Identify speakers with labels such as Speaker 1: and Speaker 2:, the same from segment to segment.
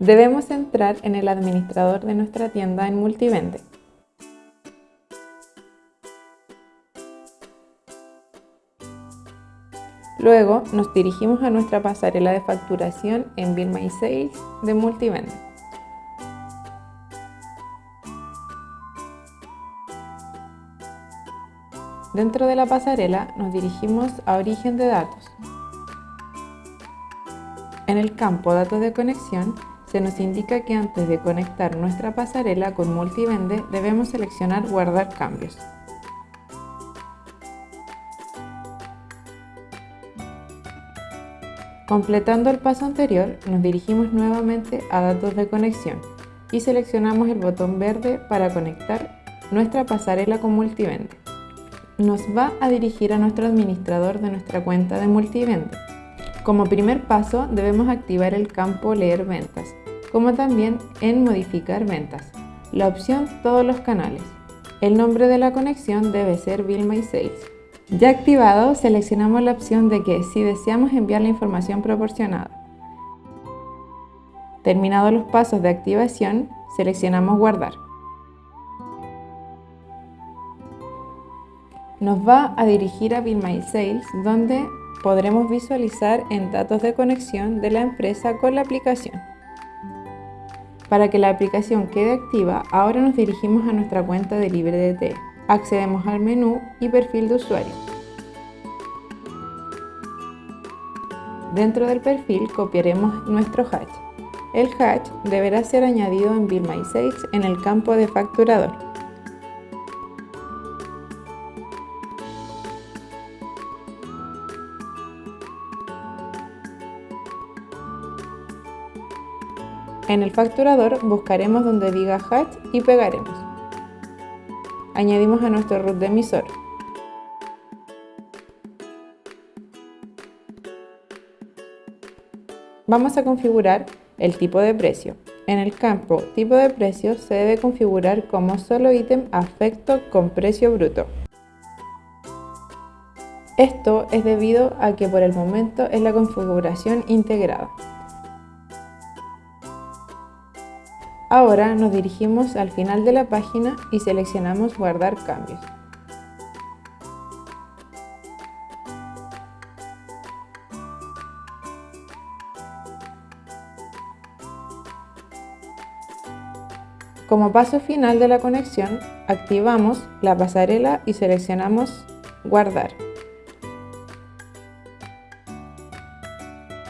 Speaker 1: Debemos entrar en el administrador de nuestra tienda en Multivende. Luego nos dirigimos a nuestra pasarela de facturación en Bill My Sales de Multivende. Dentro de la pasarela nos dirigimos a Origen de datos. En el campo Datos de conexión se nos indica que antes de conectar nuestra pasarela con Multivende debemos seleccionar Guardar cambios. Completando el paso anterior, nos dirigimos nuevamente a Datos de conexión y seleccionamos el botón verde para conectar nuestra pasarela con Multivende. Nos va a dirigir a nuestro administrador de nuestra cuenta de Multivende. Como primer paso, debemos activar el campo Leer ventas, como también en Modificar ventas, la opción Todos los canales. El nombre de la conexión debe ser Bill My Sales. Ya activado, seleccionamos la opción de que si deseamos enviar la información proporcionada. Terminados los pasos de activación, seleccionamos Guardar. Nos va a dirigir a Bill My Sales, donde podremos visualizar en datos de conexión de la empresa con la aplicación. Para que la aplicación quede activa, ahora nos dirigimos a nuestra cuenta de LibreDT accedemos al menú y perfil de usuario. Dentro del perfil copiaremos nuestro hash. El hash deberá ser añadido en Bill en el campo de facturador. En el facturador buscaremos donde diga hash y pegaremos añadimos a nuestro root de emisor. Vamos a configurar el tipo de precio. En el campo tipo de precio se debe configurar como solo ítem afecto con precio bruto. Esto es debido a que por el momento es la configuración integrada. Ahora nos dirigimos al final de la página y seleccionamos Guardar cambios. Como paso final de la conexión, activamos la pasarela y seleccionamos Guardar.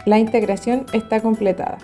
Speaker 1: La integración está completada.